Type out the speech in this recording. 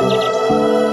うん。